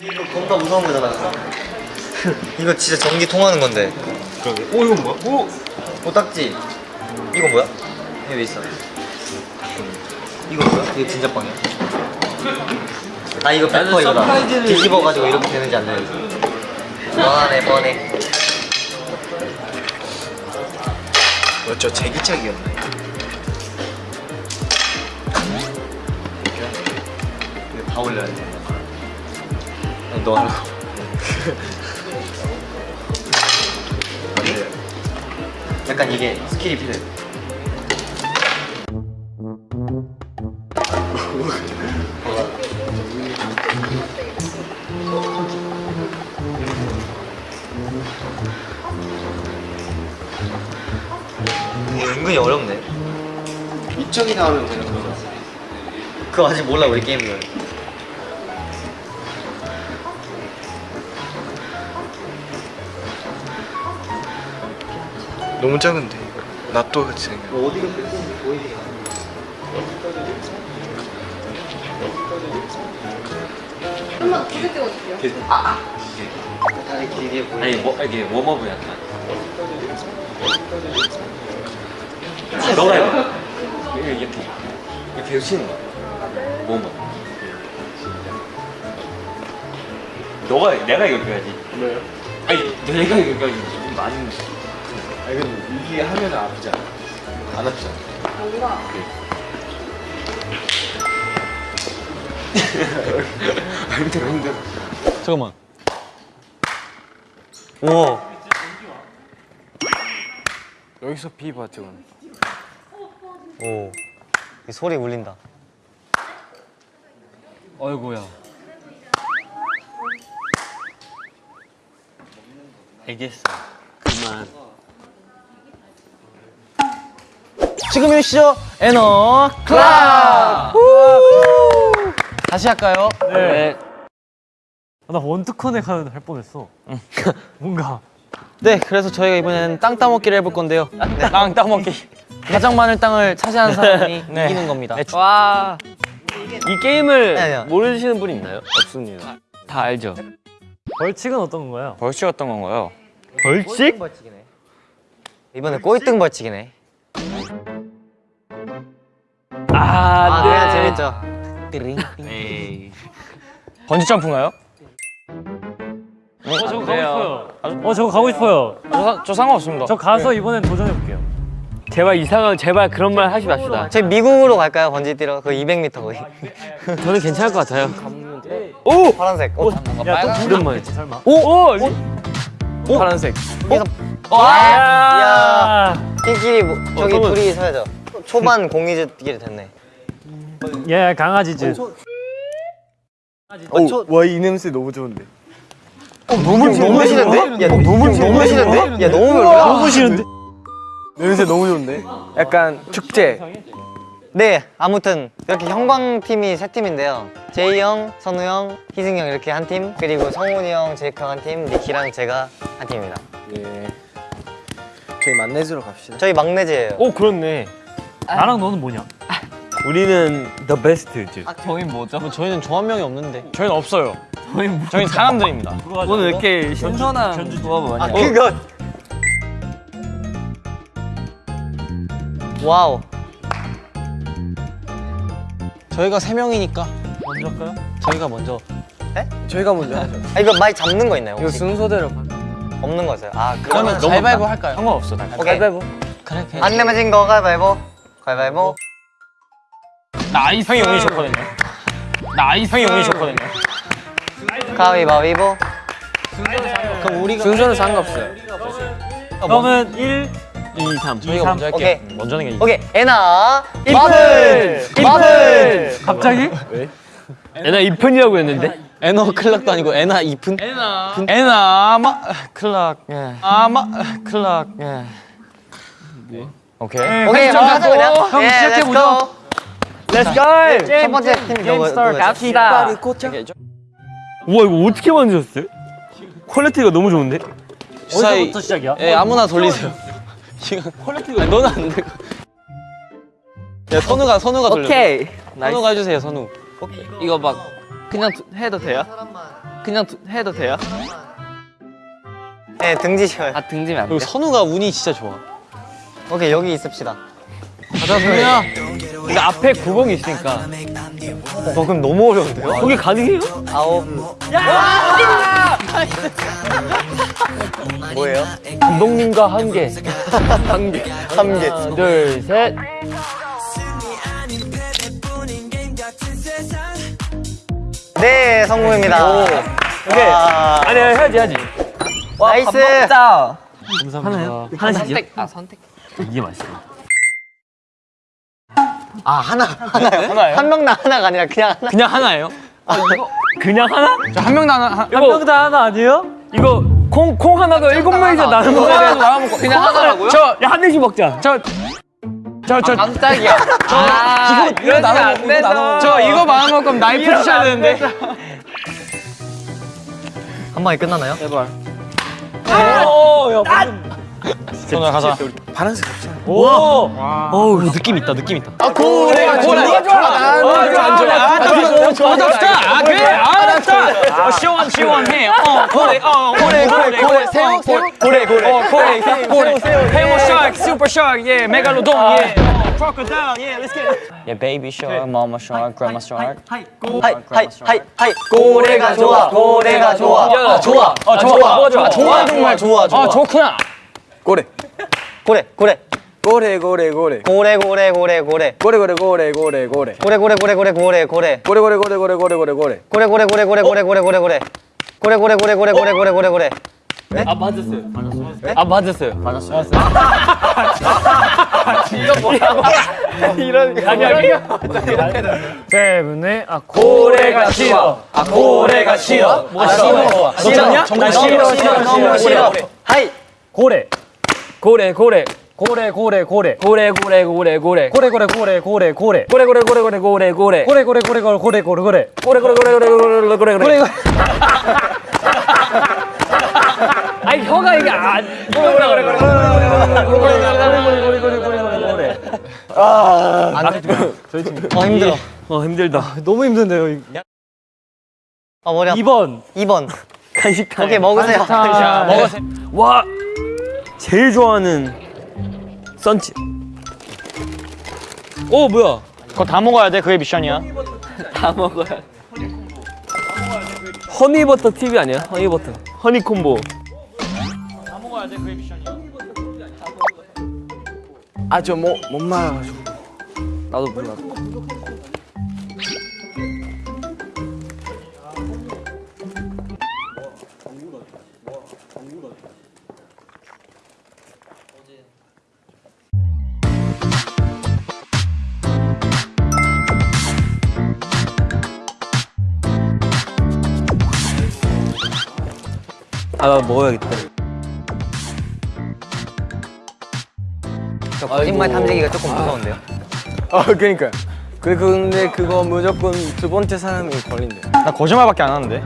이거 겁나 무서운 거잖아. 이거 진짜 전기 통하는 건데. 그러게. 오 이건 뭐야? 오. 오 딱지. 이거 뭐야? 이거 왜 있어? 이거 뭐야? 이거 진짜 빵이야. 아 이거 페퍼 이거다. 뒤집어가지고 이렇게 되는지 안 되는지. 뻔해 뻔해. 뭐저 제기차기였네. 다 올려야 돼. 너 하라고. 네. 약간 이게 스킬이 필요해. 이거 은근히 어렵네. 이쪽이 나오면 되는 거죠. 그거 아직 몰라 우리 게임을. 너무 작은데. 낫또 같이 생겨. 어디가 보이지 한번 구슬 띄워줄게요. 다리 길게 보이. 아니 뭐 이게 웜업을 약간 너가 해봐 이렇게 이렇게 이렇게 계속 치는 거야 웜업 너가 내가 이거 껴야지 왜요? 아니 내가 이거 껴야지 좀 많이 아니 근데 이게 하면 아프지 않아? 안 아프잖아. 여기가 힘들어 힘들어. 잠깐만 오. 여기서 비 버튼. 오. 이 소리 울린다. 어이구야 알겠어 그만 지금이 시죠? 에너 클럽! 다시 할까요? 네나 원투커넥 하는 할 뻔했어. 뭔가 네, 그래서 저희가 이번에는 땅 따먹기를 해볼 건데요. 땅 따먹기. 가장 많은 땅을 차지하는 사람이 이기는 겁니다. 와. 이 게임을 아니야. 모르시는 분 있나요? 없습니다. 다 알죠? 벌칙은 어떤 건가요? 벌칙 어떤 건가요? 벌칙? 벌칙이네. 이번에 꼴등 벌칙이네. 재밌죠. 에이. 번지 점프인가요? 어 저거 가고. 싶어요. 어 저거 가고 싶어요. 저, 사- 저 상관없습니다. 저 가서 이번엔 도전해 볼게요. 제발 이상한 제발 그런 말 하지 맙시다. 저희 미국으로 갈까요? 번지 뛰러? 그 200m 거기. 저는 괜찮을 것 같아요. 오! 파란색. 오! 야또 오랜만에. 설마? 오! 오! 오! 파란색. 야! 끼끼리 뭐, 저기 잠깐만. 둘이 서야죠. 초반 공이즈끼리 됐네. 예 강아지즈. 와이 냄새 너무 좋은데. 너무 너무 싫은데? 야, 너무 너무 싫은데? 야, 너무? 너무 싫은데? 냄새 너무 좋은데. 약간 축제. 네, 아무튼 이렇게 형광 팀이 세 팀인데요. 제이 형, 선우 형, 희승 형 이렇게 한 팀, 그리고 성훈이 형, 제이크 형 한 팀, 니키랑 제가 한 팀입니다. 예. 저희 만내주러 갑시다. 저희 막내즈예요. 오, 그렇네. 나랑 너는 뭐냐? 우리는 the best즈. 저희는 뭐죠? 저희는 조합명이 없는데. 저희는 없어요. 저희는 저희는 사람들입니다. 오늘 이렇게 신선한 조합을 많이 하고. 그것. wow. 저희가 세 명이니까 먼저 할까요? 저희가 먼저. 저희가 먼저 하죠. 아, 이거 많이 잡는 거 있나요? 이거 혹시? 순서대로. 없는 거세요? 아, 그러면 그러면 가위바위보 할까요? 상관없어. 오케이. 그래. 그래. 안 내면 진거 가위바위보. 가위바위보. nice. 형이 운이 좋거든요. nice. 형이 운이 좋거든요. 가위바위보. 그럼 우리가 순서는 상관없어요. 그러면 1, 2, 3. 저희가 먼저 할게요. 오케이. 먼저 하는 게 오케이. 에나. 마블. 마블. 갑자기? 얘나 2편이라고 했는데? 에너 클락도 아니고 에나 이픈. 에나. 에나 마 클락. 예. 아마 클락. 예. 오케이. 네, 오케이. 예, 시작해보죠. let's go. Let's go! 첫 번째 팀 게임 누구죠? 갑시다. 우와 이거 어떻게 만드셨어요? 퀄리티가 너무 좋은데? 어디서부터 시작이야? 예, 아무나 돌리세요. quality가 아니, 너는 안 돼. 야 선우가 선우가 돌려. 오케이. 선우가 해주세요 선우. 이거 막 그냥 두- 해도 돼요? 그냥 두- 해도 돼요? 네 등지셔요. 아 등지면 안 돼. 그리고 선우가 운이 진짜 좋아. 오케이 여기 있읍시다. 가자 선우야. 근데 앞에 구멍이 있으니까. 어 그럼 너무 어려운데요? 거기 가능해요? 아홉. 뭐예요? 감독님과 한 개. 한 개. 한 개. 하나 둘 셋. 네 성공입니다. 오케이. 와. 아니 해야지 해야지. nice. 감사합니다. 하나씩 선택. 아 선택. 이게 맛있어. 아 하나 하나요? 하나요? 한 명당 하나가 아니라 그냥 하나. 그냥 하나예요? 그냥 하나? 한 명당 하나. 한, 한 명당 하나 아니에요? 이거 콩 콩 하나도 일곱 명이서 나눠 먹어야 돼. 나눠 먹고. 그냥 하나라고요? 저 야 한 대씩 먹자. 저. 저, 저, 깜짝이야. 아, 이거, 이거 나눠 먹고, 이거 나눠 먹고. 저 이거 마음 먹고 나이프 주셔야 되는데. 한 방에 끝나나요? 오, 야, 선우야 가자. 오, 어우 느낌 있다, 느낌 있다. 아, 고래, 고래. 좋아, 아, 좋아, 안 좋아. 아, 좋아, 좋아, 좋다. 아, 그래, 알았다. 어, 시원, 시원해. 어, 고래, 어, 고래, 고래, 고래, 새우, 새우, 고래, 고래, 어, 고래, 고래, 해모 샤크, 슈퍼 샤크, 예, 메갈로돈, 예. 크로커다일, 예, let's get it. 예, 베이비 샤크, 마마 샤크, 그라마 샤크. 하이 하이 하이 하이. 고래가 좋아. 고래가 좋아. 아, 좋아. 아, 좋아. 좋아. 좋아 정말 좋아 좋아. 아, 좋구나. 고래. 고래 고래 고래 고래 고래. 고래 고래 고래 고래 고래 고래 고래 고래 고래. 고래 고래 고래 고래 고래 고래 고래 고래 고래 고래 고래 고래 고래. 고래 고래 고래 고래 고래 고래 고래 고래 고래 고래 고래 고래 고래 고래 고래 고래 아, 맞았어요. 맞았어요. 아, 맞았어요. 맞았어요. 이런 아니 아니. 세븐의 아 고래가 싫어. 아, 고래가 싫어. 뭐가 싫어? 싫어? 정말 싫어, 싫어, 싫어, 싫어. 하이 고래 고래, 고래. 고래 고래 고래 고래, 고래, 고래, 고래. 고래 고래 고래 고래 고래 고래, 고래, 고래, 고래, 고래, 고래. 고래 고래 고래 고래 고래 고래 고래 고래, 고래, 고래, 고래, 고래, 고래, 고래. 아니, 혀가 이게 안. 고래, 고래, 고래, 고래, 고래, 고래, 고래, 고래, 고래. 어 힘들어 어, 힘들다. 너무 힘든데요 어 머리 아파 2번 2번 간식 타임. 오케이 먹으세요 자, 먹으세요. 와, 제일 좋아하는 썬치. 오, 뭐야? 그거 다 먹어야 돼. 그게 미션이야. 다 먹어야. 허니버터 TV 아니야? 허니버터. 허니콤보. 아저못못 말아가지고. 나도 몰라. 나 먹어야겠다. 저 거짓말 탐지기가 조금 무서운데요 아 그러니까. 그 근데 그거 무조건 두 번째 사람이 걸린대. 나 거짓말밖에 안 하는데.